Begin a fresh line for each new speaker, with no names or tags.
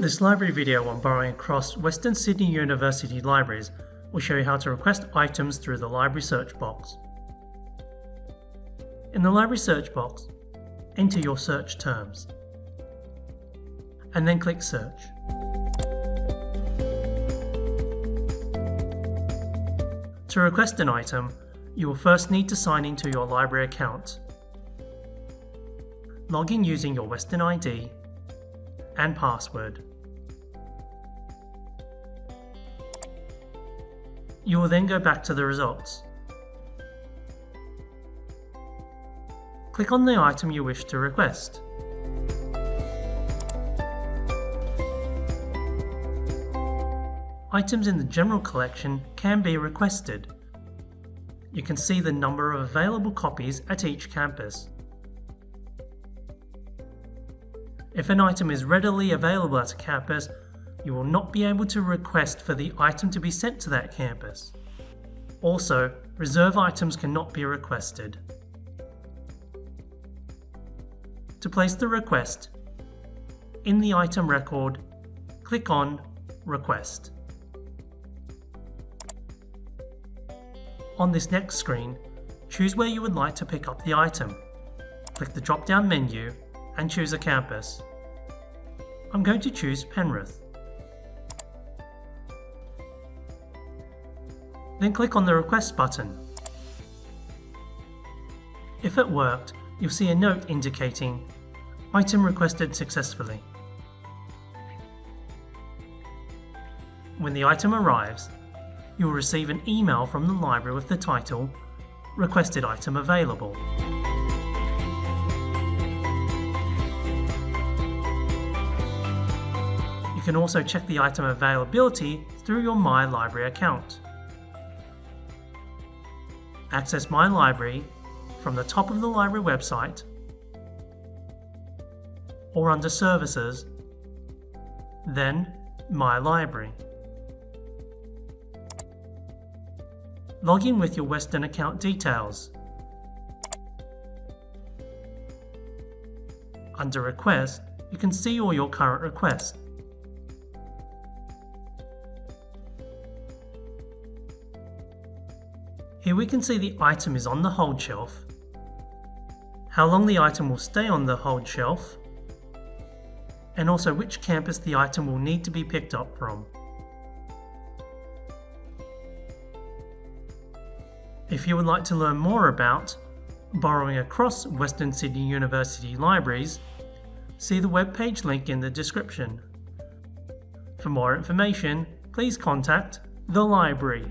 This library video on borrowing across Western Sydney University libraries will show you how to request items through the library search box. In the library search box, enter your search terms and then click search. To request an item, you will first need to sign into your library account. Log in using your Western ID and password. You will then go back to the results. Click on the item you wish to request. Items in the general collection can be requested. You can see the number of available copies at each campus. If an item is readily available at a campus, you will not be able to request for the item to be sent to that campus. Also, reserve items cannot be requested. To place the request, in the item record, click on Request. On this next screen, choose where you would like to pick up the item. Click the drop-down menu and choose a campus. I'm going to choose Penrith. Then click on the Request button. If it worked, you'll see a note indicating Item requested successfully. When the item arrives, you will receive an email from the library with the title Requested Item Available. You can also check the item availability through your My Library account. Access My Library from the top of the library website or under Services, then My Library. Log in with your Western account details. Under Request, you can see all your current requests. Here we can see the item is on the hold shelf, how long the item will stay on the hold shelf, and also which campus the item will need to be picked up from. If you would like to learn more about borrowing across Western Sydney University libraries, see the webpage link in the description. For more information, please contact the library.